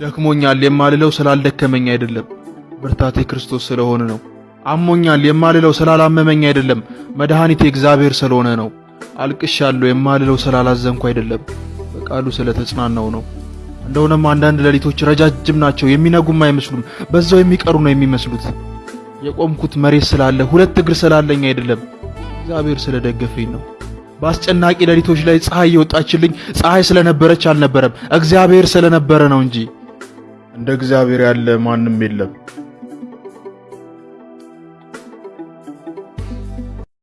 ደክሞኛል የማልለው ስላልደከመኝ አይደለም፣ ብርታቴ ክርስቶስ ስለሆነ ነው። አሞኛል የማልለው ስላላመመኝ አይደለም፣ መድኃኒቴ እግዚአብሔር ስለሆነ ነው። አልቅሻለሁ የማልለው ስላላዘንኩ አይደለም፣ በቃሉ ስለተጽናናው ነው። እንደሆነም አንዳንድ ሌሊቶች ረጃጅም ናቸው፣ የሚነጉም አይመስሉም፣ በዛው የሚቀሩ ነው የሚመስሉት። የቆምኩት መሬት ስላለ ሁለት እግር ስላለኝ አይደለም፣ እግዚአብሔር ስለደገፈኝ ነው። በአስጨናቂ ሌሊቶች ላይ ፀሐይ የወጣችልኝ ፀሐይ ስለነበረች አልነበረም፣ እግዚአብሔር ስለነበረ ነው እንጂ። እንደ እግዚአብሔር ያለ ማንም የለም።